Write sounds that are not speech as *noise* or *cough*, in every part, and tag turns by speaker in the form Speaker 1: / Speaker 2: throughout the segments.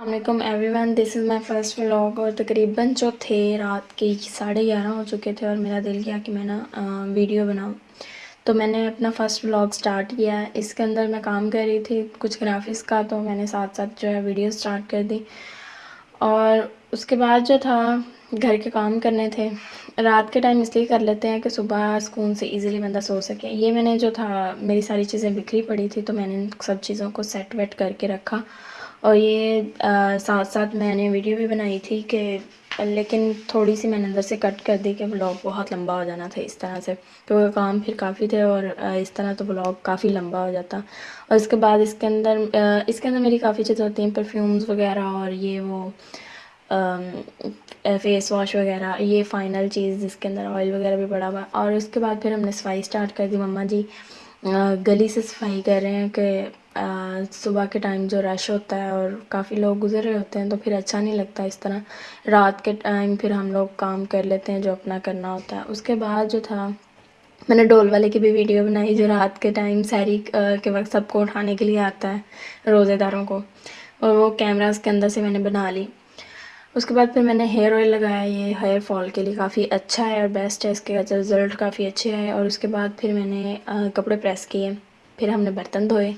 Speaker 1: السلام علیکم everyone this is my first vlog اور تقریباً جو تھے رات کے ساڑھے گیارہ ہو چکے تھے اور میرا دل کیا کہ میں نا ویڈیو بناؤں۔ تو میں نے اپنا فرسٹ ولاگ سٹارٹ کیا۔ ہے اس کے اندر میں کام کر رہی تھی کچھ گرافکس کا، تو میں نے ساتھ ساتھ جو ہے ویڈیو سٹارٹ کر دی۔ اور اس کے بعد جو تھا، گھر کے کام کرنے تھے۔ رات کے ٹائم اس لیے کر لیتے ہیں کہ صبح سکون سے ایزیلی بندہ سو سکے۔ یہ میں نے جو تھا، میری ساری چیزیں بکھری پڑی تھی، تو میں نے سب چیزوں کو سیٹ ویٹ کر کے رکھا۔ اور یہ ساتھ ساتھ میں نے ویڈیو بھی بنائی تھی کہ لیکن تھوڑی سی میں نے اندر سے کٹ کر دی کہ بلاگ بہت لمبا ہو جانا تھا اس طرح سے۔ کیونکہ کام پھر کافی تھے اور اس طرح تو بلاگ کافی لمبا ہو جاتا۔ اور اس کے بعد اس کے اندر اس کے اندر میری کافی چیزیں ہوتی ہیں پرفیومز وغیرہ اور یہ وہ فیس واش وغیرہ، یہ فائنل چیز جس کے اندر آئل وغیرہ بھی پڑا ہوا۔ اور اس کے بعد پھر ہم نے صفائی اسٹارٹ کر دی۔ مما جی گلی سے صفائی کر رہے ہیں کہ صبح کے ٹائم جو رش ہوتا ہے اور کافی لوگ گزر رہے ہوتے ہیں تو پھر اچھا نہیں لگتا اس طرح۔ رات کے ٹائم پھر ہم لوگ کام کر لیتے ہیں جو اپنا کرنا ہوتا ہے۔ اس کے بعد جو تھا، میں نے ڈول والے کی بھی ویڈیو بنائی جو رات کے ٹائم سحری کے وقت سب کو اٹھانے کے لیے آتا ہے روزے داروں کو۔ اور وہ کیمرہ اس کے اندر سے میں نے بنا لی۔ اس کے بعد پھر میں نے ہیئر آئل لگایا۔ یہ ہیئر فال کے لیے کافی اچھا ہے اور بیسٹ ہے۔ اس کے اچھا رزلٹ کافی اچھے ہے اور اس کے بعد پھر میں نے کپڑے پریس کیے۔ پھر ہم نے برتن دھوئے۔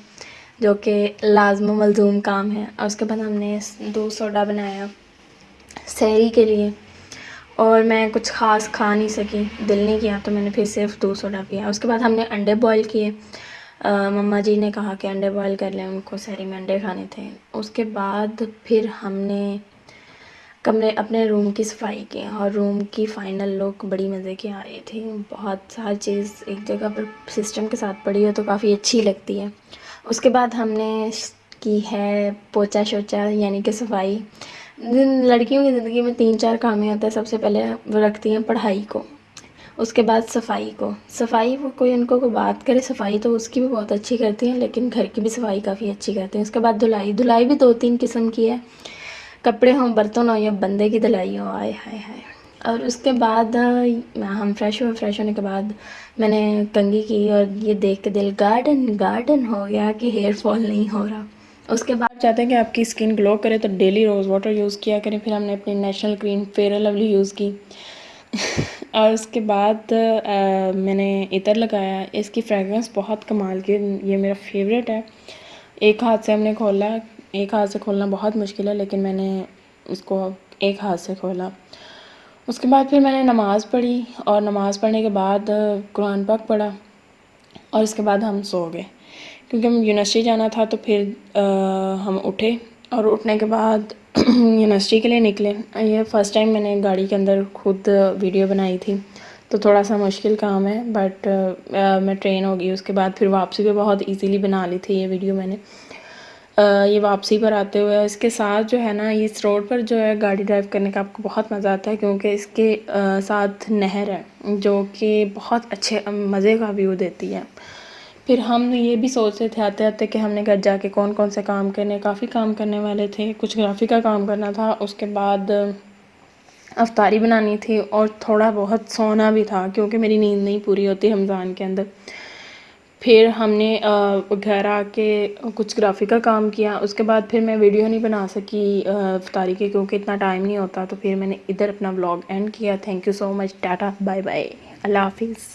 Speaker 1: جو کہ لازم و ملزوم کام ہے۔ اور اس کے بعد ہم نے دودھ سوڈا بنایا سحری کے لیے۔ اور میں کچھ خاص کھا نہیں سکی، دل نہیں کیا تو میں نے پھر صرف دودھ سوڈا پیا۔ اس کے بعد ہم نے انڈے بوائل کیے۔ مما جی نے کہا کہ انڈے بوائل کر لیں، ان کو سحری میں انڈے کھانے تھے۔ اس کے بعد پھر ہم نے کمرے، اپنے روم کی صفائی کی۔ اور روم کی فائنل لک بڑی مزے کی آ رہی تھی۔ بہت ساری چیز ایک جگہ پر سسٹم کے ساتھ پڑی ہو تو کافی اچھی لگتی ہے۔ اس کے بعد ہم نے کی ہے پوچا شوچا یعنی کہ صفائی۔ لڑکیوں کی زندگی میں تین چار کام ہی ہوتا ہے سب سے پہلے وہ رکھتی ہیں پڑھائی کو، اس کے بعد صفائی کو۔ صفائی وہ کوئی ان کو کوئی بات کرے، صفائی تو اس کی بھی بہت اچھی کرتی ہیں، لیکن گھر کی بھی صفائی کافی اچھی کرتی ہیں۔ اس کے بعد دھلائی۔ دھلائی بھی دو تین قسم کی ہے۔ کپڑے ہوں، برتن ہوں یا بندے کی دھلائی ہو آئے ہائے ہائے اور اس کے بعد ہم فریش ہوئے فریش ہونے کے بعد میں نے کنگھی کی اور یہ دیکھ کے دل گارڈن گارڈن ہو گیا کہ ہیئر فال نہیں ہو رہا۔ اس کے بعد چاہتے ہیں کہ آپ کی اسکن گلو کرے تو ڈیلی روز واٹر یوز کیا کریں۔ پھر ہم نے اپنی National cream Fair Lovely use کی۔ *laughs* اور اس کے بعد میں نے عطر لگایا۔ اس کی فریگرنس بہت کمال کی، یہ میرا فیوریٹ ہے۔ ایک ہاتھ سے ہم نے کھولا، ایک ہاتھ سے کھولنا بہت مشکل ہے، لیکن میں نے اس کو ایک ہاتھ سے کھولا۔ اس کے بعد پھر میں نے نماز پڑھی اور نماز پڑھنے کے بعد قرآن پاک پڑھا اور اس کے بعد ہم سو گئے۔ کیونکہ ہم یونیورسٹی جانا تھا تو پھر ہم اٹھے اور اٹھنے کے بعد *clears throat* یونیورسٹی کے لیے نکلے۔ یہ فرسٹ ٹائم میں نے گاڑی کے اندر خود ویڈیو بنائی تھی۔ تو تھوڑا سا مشکل کام ہے بٹ میں ٹرین ہوگی اس کے بعد پھر واپسی بھی بہت ایزیلی بنا لی تھی یہ ویڈیو میں نے۔ یہ واپسی پر آتے ہوئے اس کے ساتھ جو ہے نا، اس روڈ پر جو ہے گاڑی ڈرائیو کرنے کا آپ کو بہت مزہ آتا ہے، کیونکہ اس کے ساتھ نہر ہے، جو کہ بہت اچھے مزے کا ویو دیتی ہے۔ پھر ہم یہ بھی سوچ رہے تھے، آتے آتے کہ ہم نے گھر جا کے کون کون سے کام کرنے، کافی کام کرنے والے تھے، کچھ گرافی کا کام کرنا تھا، اس کے بعد افطاری بنانی تھی اور تھوڑا بہت سونا بھی تھا، کیونکہ میری نیند نہیں پوری ہوتی رمضان کے اندر۔ پھر ہم نے گھر آ کے کچھ گرافی کا کام کیا۔ اس کے بعد پھر میں ویڈیو نہیں بنا سکی افطاری کی کیونکہ اتنا ٹائم نہیں ہوتا۔ تو پھر میں نے ادھر اپنا بلاگ اینڈ کیا۔ Thank you so much tata bye bye اللہ حافظ۔